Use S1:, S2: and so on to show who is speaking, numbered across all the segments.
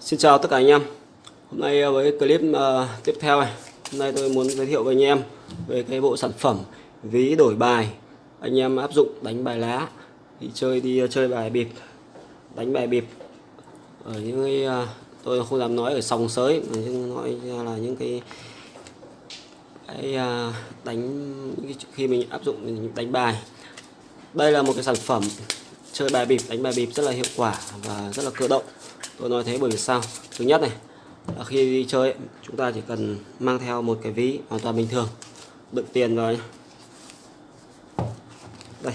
S1: Xin chào tất cả anh em. Hôm nay ờ, với clip ờ, tiếp theo này, Hôm nay tôi muốn giới thiệu với anh em Về cái bộ sản phẩm ví đổi bài Anh em áp dụng đánh bài lá, Đi chơi đi ờ, chơi bài bịp, Đánh bài bịp. Ở những cái Tôi không dám nói ở sòng sới, mà nhưng Nói là những cái cái đánh khi mình áp dụng mình đánh bài. Đây là một cái sản phẩm chơi bài bịp, đánh bài bịp rất là hiệu quả và rất là cơ động tôi nói thế bởi vì sao? Thứ nhất này là khi đi chơi ấy, chúng ta chỉ cần mang theo một cái ví hoàn toàn bình thường đựng tiền vào nhé đây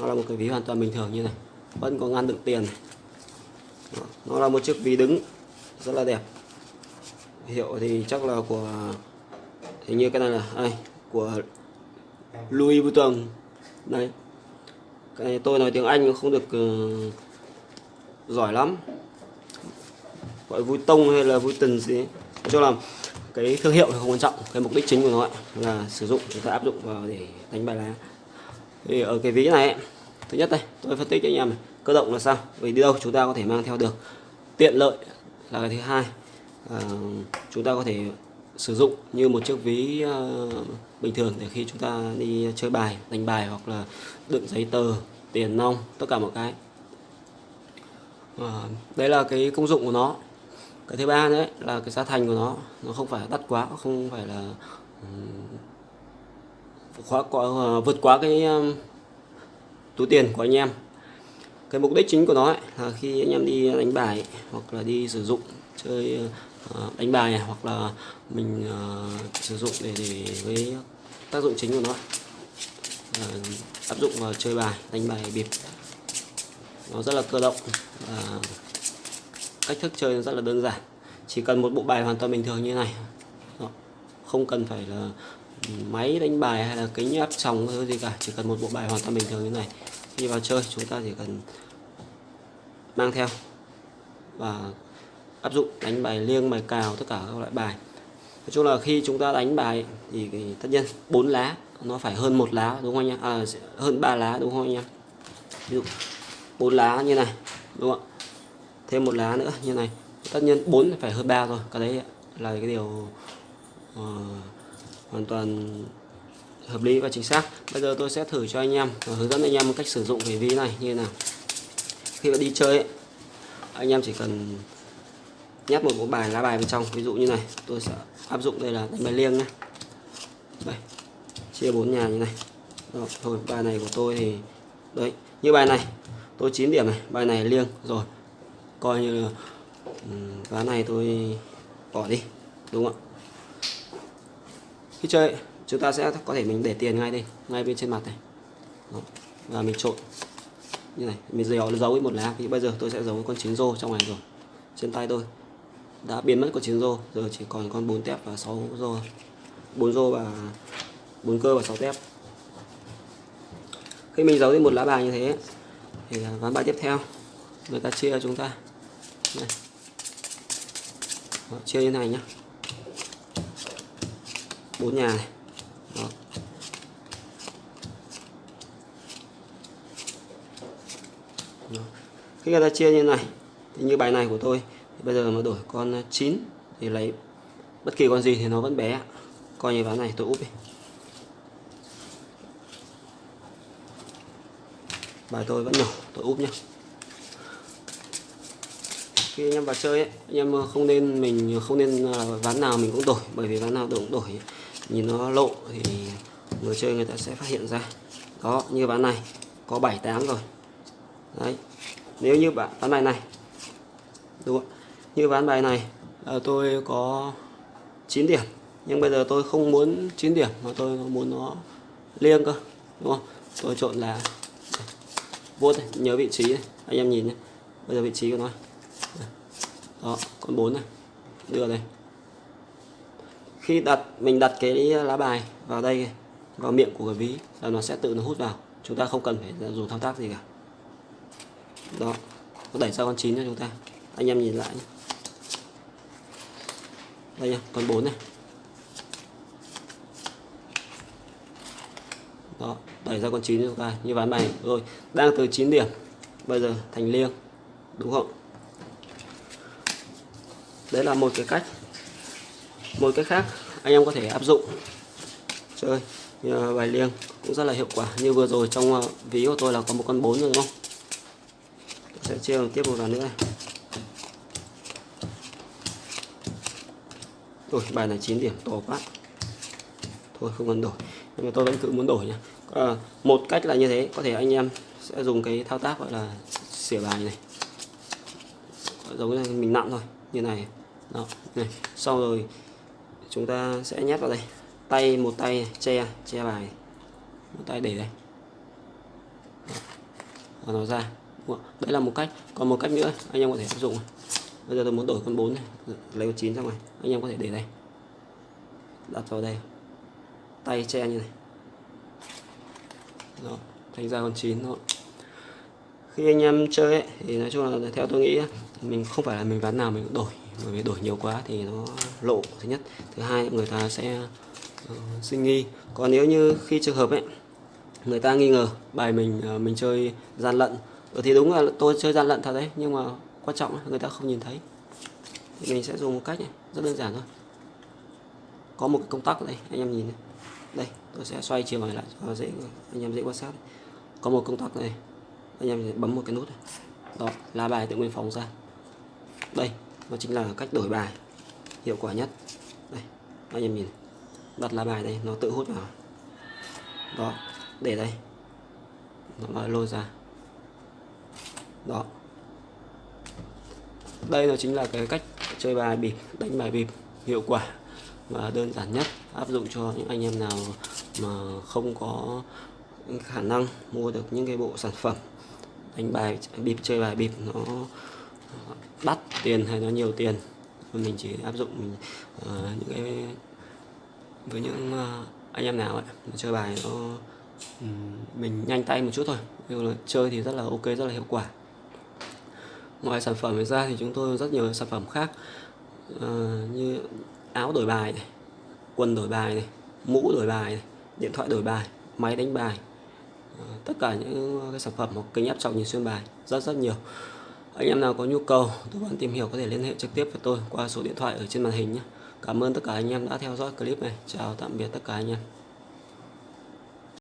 S1: nó là một cái ví hoàn toàn bình thường như này vẫn có ngăn đựng tiền này. Đó, nó là một chiếc ví đứng rất là đẹp. Hiệu thì chắc là của hình như cái này là à, ai của Louis Vuitton. Đây. Cái này tôi nói tiếng Anh không được uh, giỏi lắm gọi vui tông hay là vui tần gì cho Nói chung là cái thương hiệu thì không quan trọng cái mục đích chính của nó ấy là sử dụng chúng ta áp dụng vào để đánh bài lá thì ở cái ví này ấy, thứ nhất đây tôi phân tích cho anh em này cơ động là sao? Vì đi đâu chúng ta có thể mang theo được. Tiện lợi là cái thứ hai à, chúng ta có thể sử dụng như một chiếc ví ờ, bình thường để khi chúng ta đi chơi bài đánh bài hoặc là đựng giấy tờ tiền nong tất cả mọi cái. À, đấy là cái công dụng của nó cái thứ ba đấy là cái giá thành của nó nó không phải đắt quá không phải là ừ, quá, quá vượt quá cái um, túi tiền của anh em. Cái mục đích chính của nó ấy, là khi anh em đi đánh bài ấy, hoặc là đi sử dụng chơi ờ, đánh bài này, hoặc là mình uh, sử dụng để để với tác dụng chính của nó uh, áp dụng vào chơi bài đánh bài bịp. Nó rất là cơ động và cách thức chơi rất là đơn giản. Chỉ cần một bộ bài hoàn toàn bình thường như này. Không cần phải là máy đánh bài hay là kính áp tròng hay gì cả. Chỉ cần một bộ bài hoàn toàn bình thường như này. Khi vào chơi chúng ta chỉ cần mang theo và áp dụng đánh bài liêng bài cào tất cả các loại bài. Nói chung là khi chúng ta đánh bài thì tất nhiên bốn lá nó phải hơn một lá đúng không anh em? À, hơn ba lá đúng không anh em? Ví dụ bốn lá như này đúng không ạ? Thêm một lá nữa như này. Tất nhiên bốn phải hơn ba rồi cái đấy là cái điều uh, hoàn toàn hợp lý và chính xác. Bây giờ tôi sẽ thử cho anh em và hướng dẫn anh em một cách sử dụng cái ví này như thế nào. Khi mà đi chơi ấy, anh em chỉ cần nhét một bộ bài lá bài bên trong. Ví dụ như này tôi sẽ áp dụng đây là đánh bài liêng nhé. Đây chia bốn nhà như này. Đó, thôi bài này của tôi thì đấy như bài này tôi 9 điểm này bài này liêng rồi coi như là ừ, ván này tôi bỏ đi, đúng không ạ? Khi chơi, chúng ta sẽ có thể mình để tiền ngay đây, ngay bên trên mặt này. Đó. và mình trộn. Như này, mình giấu giấu với một lá. Thì bây giờ tôi sẽ giấu con chín rô trong này rồi, trên tay tôi. Đã biến mất con chín rô, giờ chỉ còn con bốn tép và sáu rô. Bốn rô và bốn cơ và sáu tép. Khi mình giấu đi một lá bài như thế, thì ván bài tiếp theo. Người ta chia cho chúng ta này. Đó, chia như này nhá bốn nhà này Đó. Đó. khi người ta chia như này thì như bài này của tôi thì bây giờ mà đổi con 9 thì lấy bất kỳ con gì thì nó vẫn bé coi như ván này tôi úp đi bài tôi vẫn nhỏ tôi úp nhá khi anh em vào chơi ấy, anh em ờ, không nên mình ờ, không nên là ván nào mình cũng đổi bởi vì ván nào cũng đổi. Ấy, nhìn nó lộ thì người chơi người ta sẽ phát hiện ra. Đó như ván này có 7 8 rồi. Đấy nếu như bạn ván bài này đúng không như ván bài này là tôi có 9 điểm nhưng bây giờ tôi không muốn 9 điểm mà tôi muốn nó liêng cơ đúng không? Tôi trộn là vuốt này, nhớ vị trí này. anh em nhìn nhé bây giờ vị trí của nó đó, con 4 này. Đưa đây. Khi đặt, mình đặt cái lá bài vào đây, vào miệng của cái ví, là nó sẽ tự nó hút vào. Chúng ta không cần phải dùng thao tác gì cả. Đó, nó đẩy ra con 9 cho chúng ta. Anh em nhìn lại nhé. Đây nhá, con 4 này. Đó, đẩy ra con 9 cho chúng ta. Như ván bài. Rồi, đang từ 9 điểm. Bây giờ thành liêng. Đúng không? Đấy là một cái cách một cái khác anh em có thể áp dụng. Chơi như bài liêng cũng rất là hiệu quả. Như vừa rồi trong ờ, ví của tôi là có một con bốn rồi đúng không? Tôi sẽ chia tiếp một lần nữa này. Ôi, bài này 9 điểm to quá. Thôi không cần đổi. Nhưng mà tôi vẫn cứ muốn đổi nhé à, ờ, một cách là như thế có thể anh em sẽ dùng cái thao tác gọi là xỉa bài này. Giống như mình nặng thôi như này đó, này, sau rồi chúng ta sẽ nhét vào đây. Tay, một tay che che bài. Một tay để đây. Và nó ra đấy là một cách. Còn một cách nữa, anh em có thể áp dụng. Bây giờ tôi muốn đổi con 4 này. Lấy con 9 ra ngoài. Anh em có thể để đây. Đặt vào đây. Tay che như này. Đó, thành ra con 9 thôi khi anh em chơi ấy, thì nói chung là theo tôi nghĩ mình không phải là mình ván nào mình cũng đổi. Bởi vì đổi nhiều quá thì nó lộ thứ nhất. Thứ hai người ta sẽ ờ, uh, sinh nghi còn nếu như khi trường hợp ấy người ta nghi ngờ bài mình uh, mình chơi gian lận ừ, thì đúng là tôi chơi gian lận thật đấy nhưng mà quan trọng là người ta không nhìn thấy. Thì mình sẽ dùng một cách này rất đơn giản thôi. Có một cái công tắc đây anh em nhìn này. đây tôi sẽ xoay chiều này lại cho dễ anh em dễ quan sát có một công tắc này anh em bấm một cái nút này. đó lá bài tự nguyên phóng ra. Đây, nó chính là cách đổi bài hiệu quả nhất. Đây, anh em nhìn. Đặt lá bài đây, nó tự hút vào. Đó, để đây. Nó lôi ra. Đó. Đây là chính là cái cách chơi bài bịp, đánh bài bịp hiệu quả và đơn giản nhất, áp dụng cho những anh em nào mà không có khả năng mua được những cái bộ sản phẩm đánh bài bịp chơi bài bịp nó ờ, đắt tiền hay nó nhiều tiền. Mình chỉ áp dụng mình, uh, những cái với những uh, anh em nào ấy chơi bài nó um, mình nhanh tay một chút thôi. Nhưng là chơi thì rất là ok rất là hiệu quả. Ngoài sản phẩm ra thì chúng tôi rất nhiều sản phẩm khác uh, như áo đổi bài này quần đổi bài này mũ đổi bài này điện thoại đổi bài máy đánh bài tất cả những ờ, cái sản phẩm hoặc kính áp trọng nhìn xuyên bài, rất rất nhiều anh em nào có nhu cầu, tư vấn tìm hiểu có thể liên hệ trực tiếp với tôi qua số điện thoại ở trên màn hình nhé Cảm ơn tất cả anh em đã theo dõi clip này. Chào tạm biệt tất cả anh em.